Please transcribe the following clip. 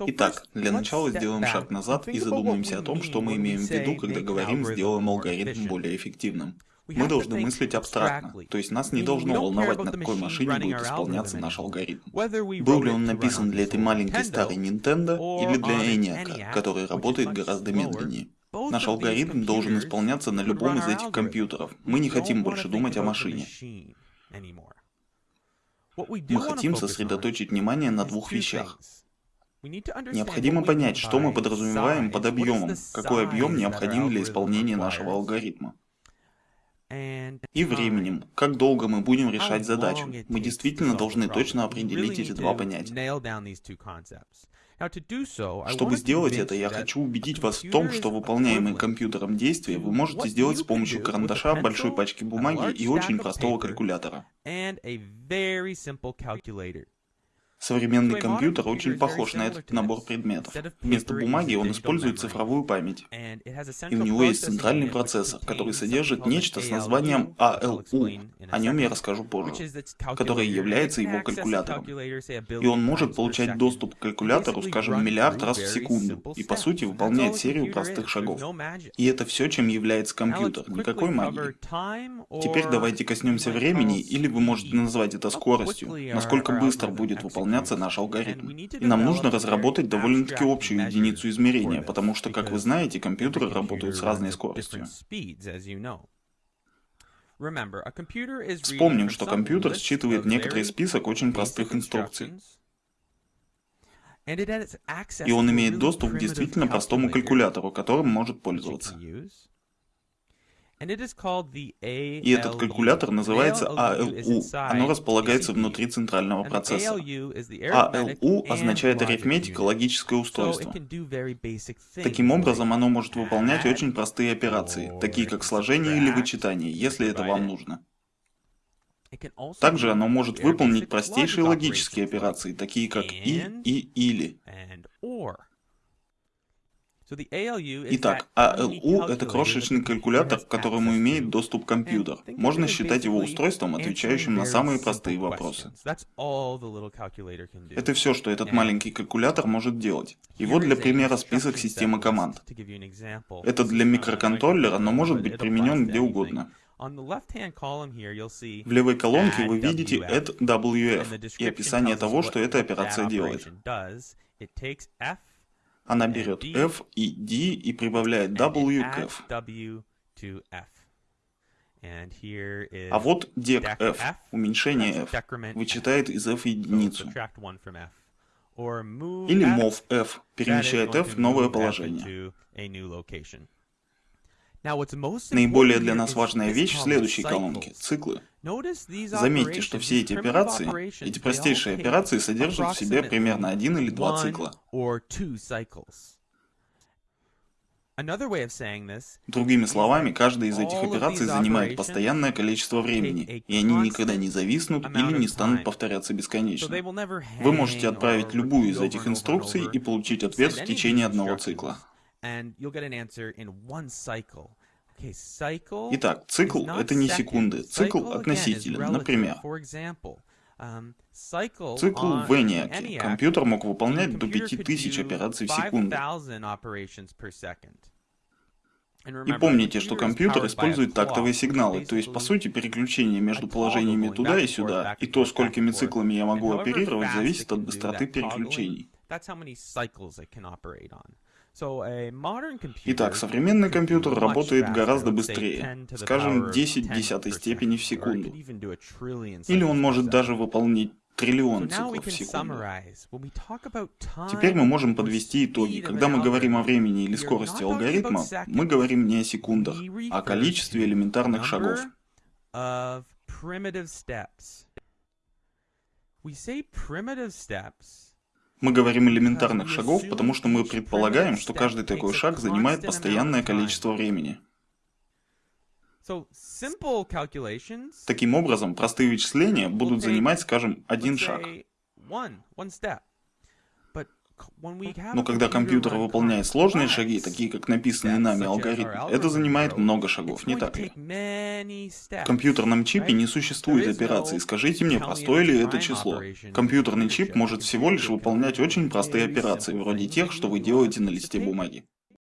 Итак, для начала сделаем шаг назад и задумаемся о том, что мы имеем в виду, когда говорим «сделаем алгоритм более эффективным». Мы должны мыслить абстрактно, то есть нас не должно волновать, на какой машине будет исполняться наш алгоритм. Был ли он написан для этой маленькой старой Nintendo или для ENIAC, который работает гораздо медленнее. Наш алгоритм должен исполняться на любом из этих компьютеров. Мы не хотим больше думать о машине. Мы хотим сосредоточить внимание на двух вещах. Необходимо понять, что мы подразумеваем под объемом, какой объем необходим для исполнения нашего алгоритма. И временем, как долго мы будем решать задачу. Мы действительно должны точно определить эти два понятия. Чтобы сделать это, я хочу убедить вас в том, что выполняемые компьютером действия вы можете сделать с помощью карандаша, большой пачки бумаги и очень простого калькулятора. Современный компьютер очень похож на этот набор предметов. Вместо бумаги он использует цифровую память. И у него есть центральный процессор, который содержит нечто с названием ALU, о нем я расскажу позже, который является его калькулятором. И он может получать доступ к калькулятору, скажем, миллиард раз в секунду, и по сути выполняет серию простых шагов. И это все, чем является компьютер, никакой магии. Теперь давайте коснемся времени, или вы можете назвать это скоростью, насколько быстро будет выполнять выполняться наш алгоритм. И нам нужно разработать довольно-таки общую единицу измерения, потому что, как вы знаете, компьютеры работают с разной скоростью. Вспомним, что компьютер считывает некоторый список очень простых инструкций. И он имеет доступ к действительно простому калькулятору, которым может пользоваться. И этот калькулятор называется ALU. Оно располагается внутри центрального процессора. ALU означает арифметика, логическое устройство. Таким образом, оно может выполнять очень простые операции, такие как сложение или вычитание, если это вам нужно. Также оно может выполнить простейшие логические операции, такие как и и или. Итак, ALU — это крошечный калькулятор, к которому имеет доступ компьютер. Можно считать его устройством, отвечающим на самые простые вопросы. Это все, что этот маленький калькулятор может делать. И вот для примера список системы команд. Это для микроконтроллера, но может быть применен где угодно. В левой колонке вы видите add WF и описание того, что эта операция делает. Она берет F и D и прибавляет W к F. А вот дек F, уменьшение F, вычитает из F единицу. Или mov F, перемещает F в новое положение. Наиболее для нас важная вещь в следующей колонке — циклы. Заметьте, что все эти операции, эти простейшие операции содержат в себе примерно один или два цикла. Другими словами, каждая из этих операций занимает постоянное количество времени, и они никогда не зависнут или не станут повторяться бесконечно. Вы можете отправить любую из этих инструкций и получить ответ в течение одного цикла. Итак, цикл — это не секунды, цикл относителен. Например, um, цикл в ENIAC компьютер мог выполнять до 5000 операций в секунду. И помните, что компьютер использует тактовые сигналы, то есть, по сути, переключение между положениями туда и сюда, и то, сколькими циклами я могу оперировать, зависит от быстроты переключений. Итак, современный компьютер работает гораздо быстрее, скажем, 10 в десятой степени в секунду. Или он может даже выполнить триллион циклов в секунду. Теперь мы можем подвести итоги. Когда мы говорим о времени или скорости алгоритма, мы говорим не о секундах, а о количестве элементарных шагов. We say primitive steps мы говорим элементарных шагов, потому что мы предполагаем, что каждый такой шаг занимает постоянное количество времени. Таким образом, простые вычисления будут занимать, скажем, один шаг. Но когда компьютер выполняет сложные шаги, такие как написанные нами алгоритмы, это занимает много шагов, не так ли? В компьютерном чипе не существует операций. Скажите мне, простое ли это число? Компьютерный чип может всего лишь выполнять очень простые операции, вроде тех, что вы делаете на листе бумаги.